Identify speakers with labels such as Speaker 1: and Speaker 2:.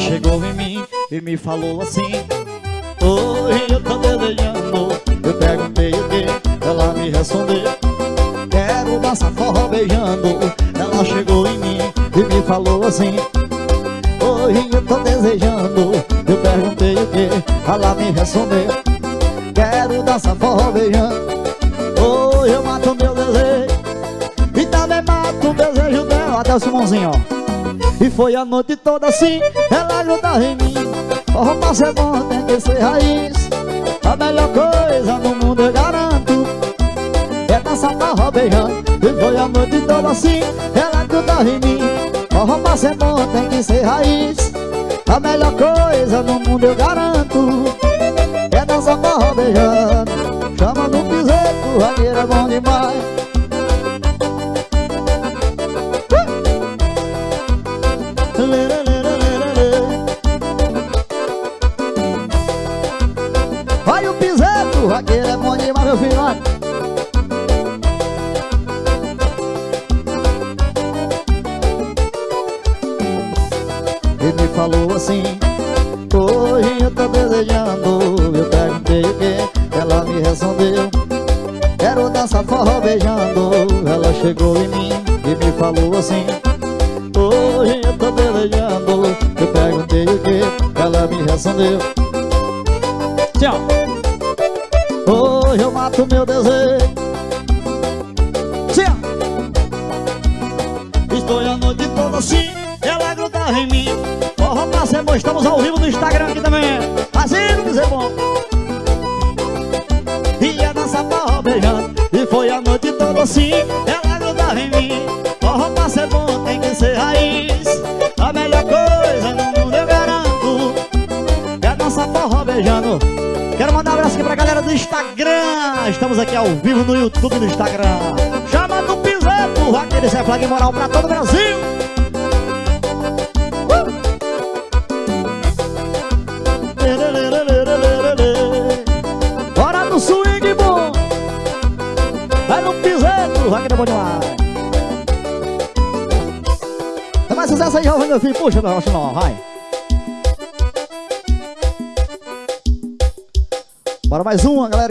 Speaker 1: chegou em mim e me falou assim Oi, eu tô desejando Eu perguntei o que, ela me respondeu. Quero dançar forró beijando. Ela chegou em mim e me falou assim Oi, eu tô desejando Eu perguntei o que, ela me respondeu. Quero dançar forró beijando. Oi, eu mato meu desejo E também mato o desejo dela. Até o Simonzinho, ó e foi a noite toda assim, ela grudava em mim. Forró pra ser bom tem que ser raiz. A melhor coisa no mundo eu garanto É dançar forró beijando E foi a noite toda assim, ela grudava em mim. Forró pra ser bom tem que ser raiz. A melhor coisa no mundo eu garanto É dançar forró beijando vaqueiro é bom demais, meu filho, olha. Ele me falou assim Oi, eu tô desejando Eu perguntei o que Ela me respondeu Quero dançar forró beijando. Ela chegou em mim e me falou assim Oi, eu tô desejando Eu perguntei o que Ela me respondeu Tchau Hoje eu mato meu desejo. Estou a noite toda assim Ela gruda em mim. Forró pra bom Estamos ao vivo no Instagram aqui também. Fazendo dizer bom. E a dança forró beijando. E foi a noite toda assim Ela gruda em mim. Forró pra ser bom tem que ser raiz. A melhor coisa no mundo eu garanto. É a dança forró beijando pra galera do Instagram. Estamos aqui ao vivo no YouTube e no Instagram. Chama no piseto Aquele Zé Flag moral pra todo o Brasil. Uh! Bora no swing bom Vai no piseto Aquele é bom demais. Tem mais sucesso aí, jovem meu filho Puxa, meu não, vai Bora mais uma, galera.